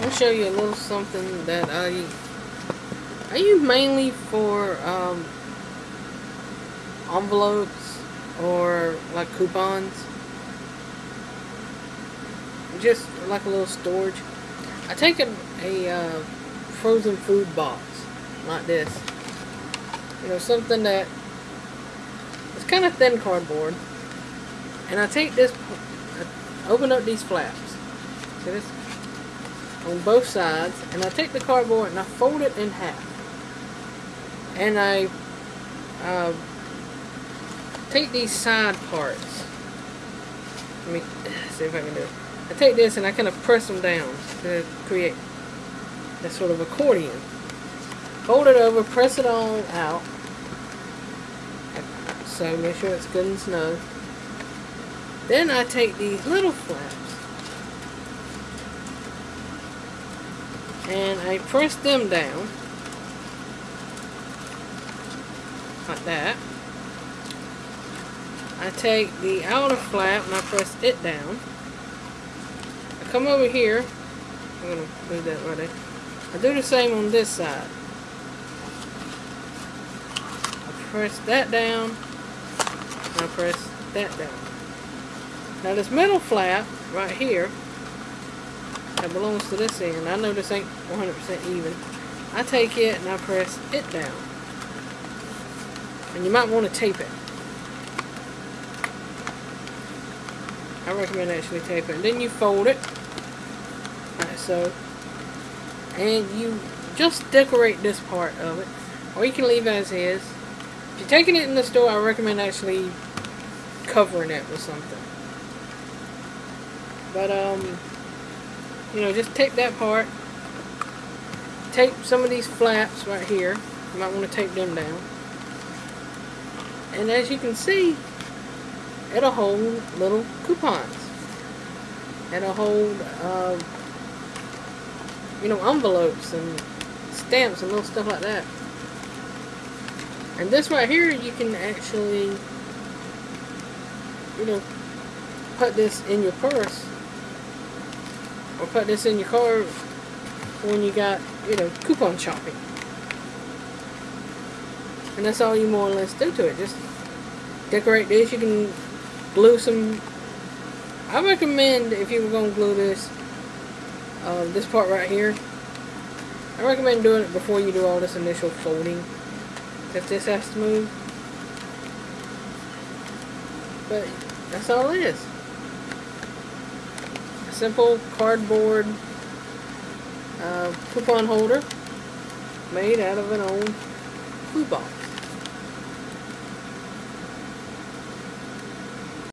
I'll show you a little something that I I use mainly for um, envelopes or like coupons. Just like a little storage. I take a, a uh, frozen food box like this. You know, something that it's kind of thin cardboard. And I take this, I open up these flaps. See this? On both sides. And I take the cardboard and I fold it in half. And I uh, take these side parts. Let me see if I can do it. I take this and I kind of press them down to create that sort of accordion. Fold it over, press it all out. So make sure it's good and snug. Then I take these little flaps and I press them down like that. I take the outer flap and I press it down. I come over here. I'm to move that right there. I do the same on this side. I press that down. And I press that down. Now this middle flap right here belongs to this end. I know this ain't 100% even. I take it and I press it down. And you might want to tape it. I recommend actually tape it. And then you fold it. Like so. And you just decorate this part of it. Or you can leave as is. If you're taking it in the store, I recommend actually covering it with something. But, um, you know, just tape that part. Tape some of these flaps right here. You might want to tape them down. And as you can see, it'll hold little coupons. It'll hold, uh, you know, envelopes and stamps and little stuff like that. And this right here, you can actually, you know, put this in your purse or put this in your car when you got, you know, coupon shopping. And that's all you more or less do to it. Just decorate this. You can glue some... I recommend, if you were going to glue this, uh, this part right here, I recommend doing it before you do all this initial folding. If this has to move. But that's all it is simple cardboard uh, coupon holder made out of an old food box.